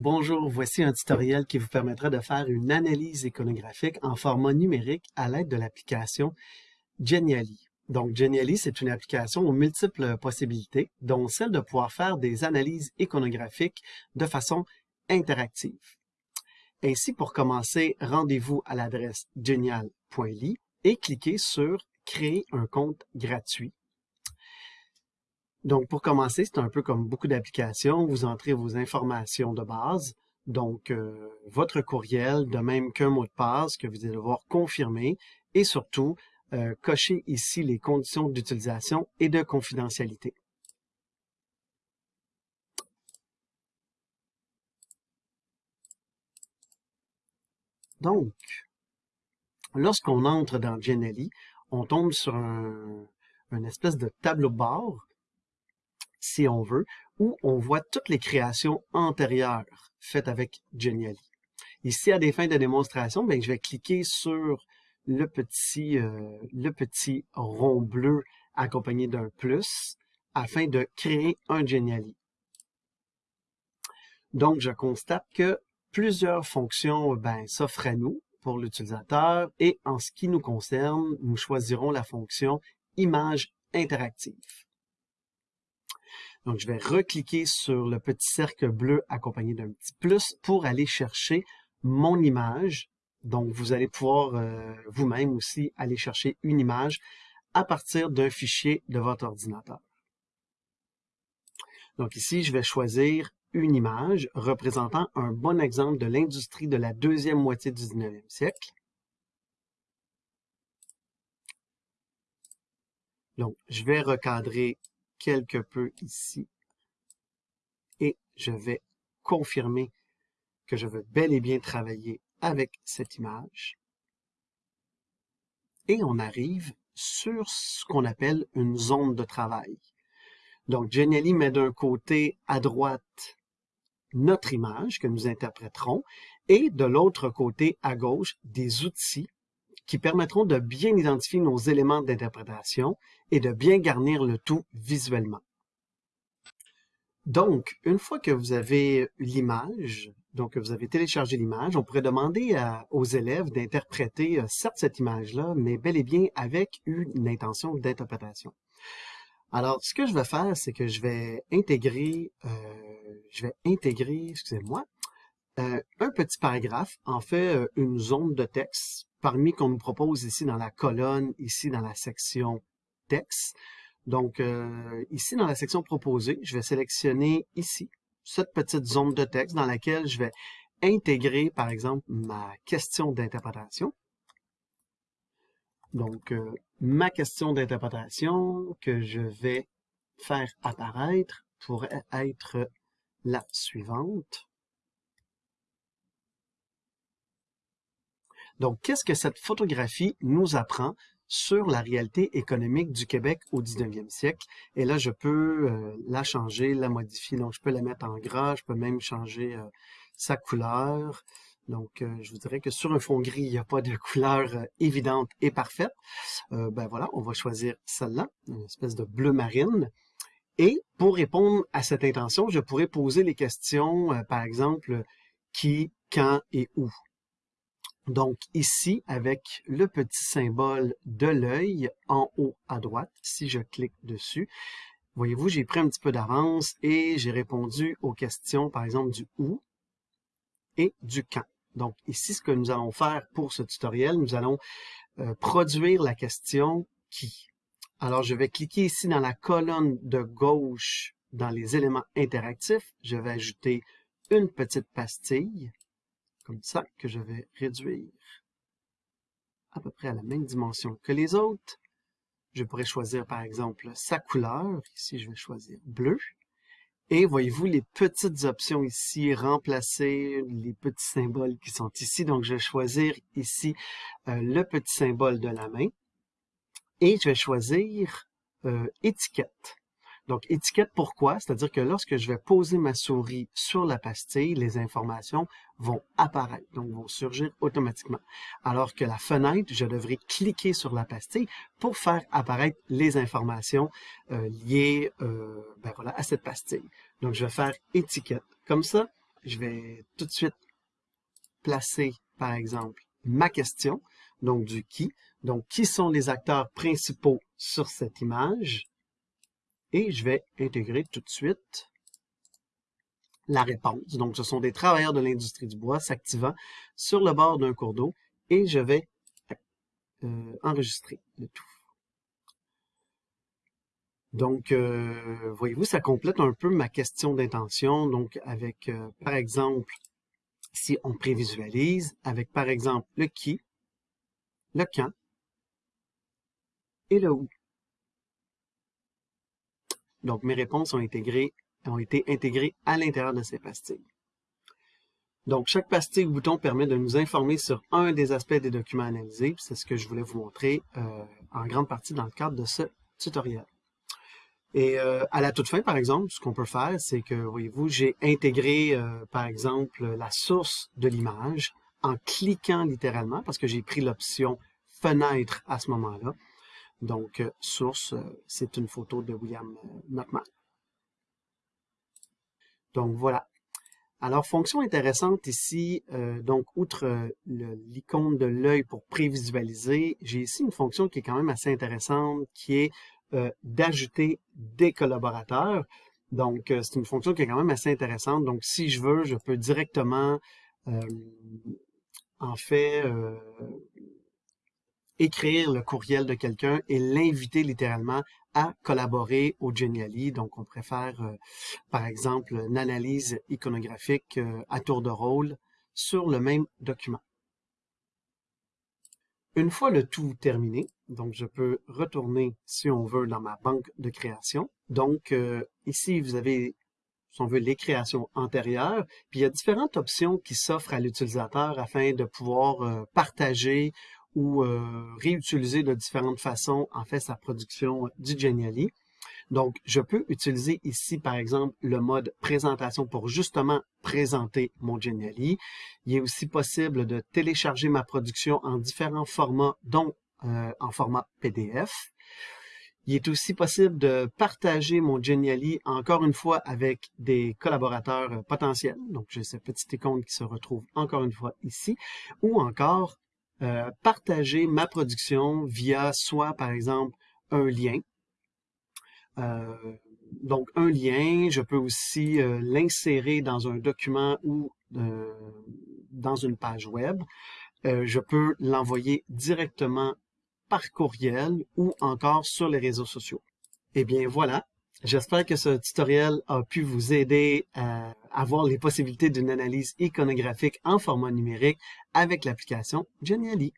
Bonjour, voici un tutoriel qui vous permettra de faire une analyse iconographique en format numérique à l'aide de l'application Geniali. Donc Geniali, c'est une application aux multiples possibilités, dont celle de pouvoir faire des analyses iconographiques de façon interactive. Ainsi, pour commencer, rendez-vous à l'adresse genial.ly et cliquez sur « Créer un compte gratuit » Donc, pour commencer, c'est un peu comme beaucoup d'applications. Vous entrez vos informations de base, donc euh, votre courriel, de même qu'un mot de passe que vous allez devoir confirmer, et surtout, euh, cochez ici les conditions d'utilisation et de confidentialité. Donc, lorsqu'on entre dans Genially, on tombe sur un, une espèce de tableau de bord si on veut, où on voit toutes les créations antérieures faites avec Geniali. Ici, à des fins de démonstration, bien, je vais cliquer sur le petit, euh, le petit rond bleu accompagné d'un plus afin de créer un Geniali. Donc, je constate que plusieurs fonctions ben, s'offrent à nous pour l'utilisateur et en ce qui nous concerne, nous choisirons la fonction image interactive. Donc, je vais recliquer sur le petit cercle bleu accompagné d'un petit plus pour aller chercher mon image. Donc, vous allez pouvoir euh, vous-même aussi aller chercher une image à partir d'un fichier de votre ordinateur. Donc ici, je vais choisir une image représentant un bon exemple de l'industrie de la deuxième moitié du 19e siècle. Donc, je vais recadrer quelque peu ici et je vais confirmer que je veux bel et bien travailler avec cette image. Et on arrive sur ce qu'on appelle une zone de travail. Donc, Geniali met d'un côté à droite notre image que nous interpréterons et de l'autre côté à gauche des outils qui permettront de bien identifier nos éléments d'interprétation et de bien garnir le tout visuellement. Donc, une fois que vous avez l'image, donc que vous avez téléchargé l'image, on pourrait demander aux élèves d'interpréter, euh, certes, cette image-là, mais bel et bien avec une intention d'interprétation. Alors, ce que je vais faire, c'est que je vais intégrer, euh, je vais intégrer, excusez-moi, euh, un petit paragraphe, en fait, une zone de texte parmi qu'on nous propose ici dans la colonne, ici dans la section texte. Donc, euh, ici dans la section proposée, je vais sélectionner ici cette petite zone de texte dans laquelle je vais intégrer, par exemple, ma question d'interprétation. Donc, euh, ma question d'interprétation que je vais faire apparaître pourrait être la suivante. Donc, qu'est-ce que cette photographie nous apprend sur la réalité économique du Québec au 19e siècle? Et là, je peux euh, la changer, la modifier. Donc, je peux la mettre en gras, je peux même changer euh, sa couleur. Donc, euh, je vous dirais que sur un fond gris, il n'y a pas de couleur évidente et parfaite. ben voilà, on va choisir celle-là, une espèce de bleu marine. Et pour répondre à cette intention, je pourrais poser les questions, par exemple, qui, quand et où. Donc ici, avec le petit symbole de l'œil en haut à droite, si je clique dessus, voyez-vous, j'ai pris un petit peu d'avance et j'ai répondu aux questions, par exemple, du où et du quand. Donc ici, ce que nous allons faire pour ce tutoriel, nous allons euh, produire la question qui. Alors, je vais cliquer ici dans la colonne de gauche dans les éléments interactifs. Je vais ajouter une petite pastille comme ça, que je vais réduire à peu près à la même dimension que les autres. Je pourrais choisir par exemple sa couleur. Ici, je vais choisir bleu. Et voyez-vous les petites options ici, remplacer les petits symboles qui sont ici. Donc, je vais choisir ici euh, le petit symbole de la main. Et je vais choisir euh, étiquette. Donc, étiquette pourquoi? C'est-à-dire que lorsque je vais poser ma souris sur la pastille, les informations vont apparaître, donc vont surgir automatiquement. Alors que la fenêtre, je devrais cliquer sur la pastille pour faire apparaître les informations euh, liées euh, ben à cette pastille. Donc, je vais faire étiquette. Comme ça, je vais tout de suite placer, par exemple, ma question, donc du qui. Donc, qui sont les acteurs principaux sur cette image? Et je vais intégrer tout de suite la réponse. Donc, ce sont des travailleurs de l'industrie du bois s'activant sur le bord d'un cours d'eau et je vais euh, enregistrer le tout. Donc, euh, voyez-vous, ça complète un peu ma question d'intention. Donc, avec, euh, par exemple, si on prévisualise, avec, par exemple, le qui, le quand et le où. Donc, mes réponses ont, été intégrées à l'intérieur de ces pastilles. Donc, chaque pastille ou bouton permet de nous informer sur un des aspects des documents analysés. C'est ce que je voulais vous montrer euh, en grande partie dans le cadre de ce tutoriel. Et euh, à la toute fin, par exemple, ce qu'on peut faire, c'est que, voyez-vous, j'ai intégré, euh, par exemple, la source de l'image en cliquant littéralement, parce que j'ai pris l'option « Fenêtre » à ce moment-là. Donc, source, c'est une photo de William Notman. Donc, voilà. Alors, fonction intéressante ici, euh, donc outre euh, l'icône de l'œil pour prévisualiser, j'ai ici une fonction qui est quand même assez intéressante, qui est euh, d'ajouter des collaborateurs. Donc, c'est une fonction qui est quand même assez intéressante. Donc, si je veux, je peux directement, en fait, écrire le courriel de quelqu'un et l'inviter littéralement à collaborer au Geniali. Donc, on préfère, euh, par exemple, une analyse iconographique euh, à tour de rôle sur le même document. Une fois le tout terminé, donc je peux retourner, si on veut, dans ma banque de création. Donc, euh, ici, vous avez, si on veut, les créations antérieures. Puis, il y a différentes options qui s'offrent à l'utilisateur afin de pouvoir partager ou euh, réutiliser de différentes façons, en fait, sa production du Geniali. Donc, je peux utiliser ici, par exemple, le mode présentation pour justement présenter mon Geniali. Il est aussi possible de télécharger ma production en différents formats, dont euh, en format PDF. Il est aussi possible de partager mon Geniali, encore une fois, avec des collaborateurs potentiels. Donc, j'ai cette petite icône qui se retrouve encore une fois ici. Ou encore, euh, partager ma production via soit, par exemple, un lien. Euh, donc, un lien, je peux aussi euh, l'insérer dans un document ou dans une page web. je peux l'envoyer directement par courriel ou encore sur les réseaux sociaux. Eh bien, voilà. J'espère que ce tutoriel a pu vous aider à avoir les possibilités d'une analyse iconographique en format numérique avec l'application Geniali.